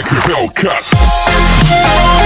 like a Hellcat.